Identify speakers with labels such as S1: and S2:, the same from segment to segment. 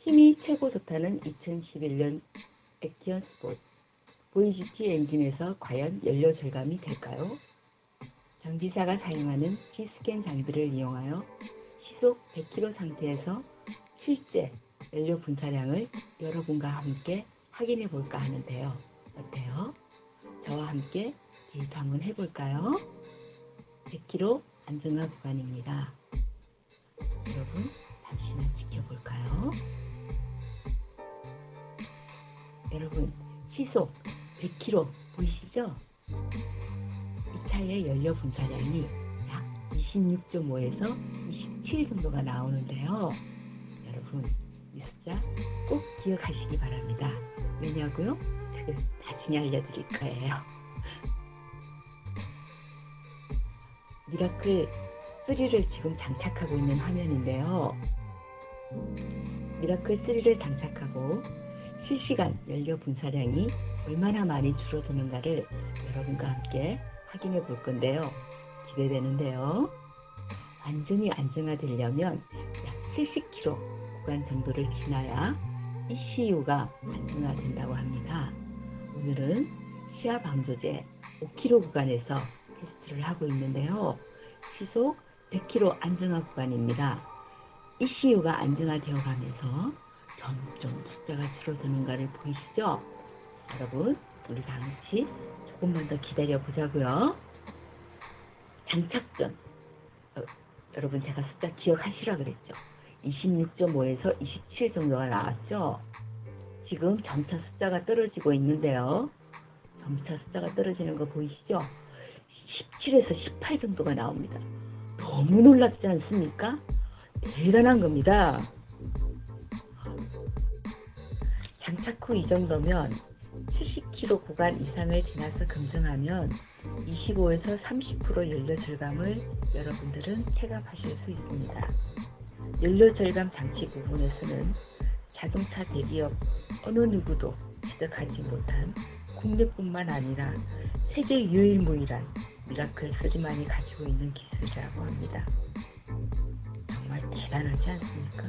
S1: 힘이 최고 좋다는 2011년 액티언 스포츠 보이지티 엔진에서 과연 연료 절감이 될까요? 정비사가 사용하는 G스캔 장비를 이용하여 시속 100km 상태에서 실제 연료 분사량을 여러분과 함께 확인해 볼까 하는데요. 어때요? 저와 함께 데이트 한번 해볼까요? 100km 안정화 구간입니다. 여러분 시속 100km 보이시죠? 이 차의 연료 분사량이 약 26.5에서 27 정도가 나오는데요. 여러분 이 숫자 꼭 기억하시기 바랍니다. 왜냐고요? 그걸 나중에 알려드릴 거예요. 미라클 3를 지금 장착하고 있는 화면인데요. 미라클 3를 장착하고 실시간 연료 분사량이 얼마나 많이 줄어드는가를 여러분과 함께 확인해 볼 건데요. 기대되는데요. 완전히 안정화되려면 약 70km 구간 정도를 지나야 ECU가 안정화된다고 합니다. 오늘은 시화 방조제 5km 구간에서 테스트를 하고 있는데요. 시속 100km 안정화 구간입니다. ECU가 안정화되어 가면서 점점 숫자가 줄어드는가를 보이시죠? 여러분, 우리 다 같이 조금만 더 기다려 보자고요. 장착 전, 어, 여러분 제가 숫자 기억하시라 그랬죠? 26.5에서 27 정도가 나왔죠? 지금 점차 숫자가 떨어지고 있는데요. 점차 숫자가 떨어지는 거 보이시죠? 17에서 18 정도가 나옵니다. 너무 놀랍지 않습니까? 대단한 겁니다. 후이 정도면 70km 구간 이상을 지나서 검증하면 25에서 30% 연료 절감을 여러분들은 체감하실 수 있습니다. 연료 절감 장치 부분에서는 자동차 대기업 어느 누구도 취득하지 못한 국내뿐만 아니라 세계 유일무이한 미라클 3만이 가지고 있는 기술이라고 합니다. 정말 대단하지 않습니까?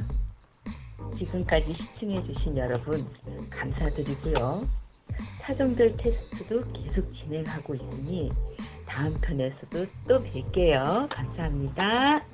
S1: 지금까지 시청해주신 여러분 감사드리고요. 차종들 테스트도 계속 진행하고 있으니 다음 편에서도 또 뵐게요. 감사합니다.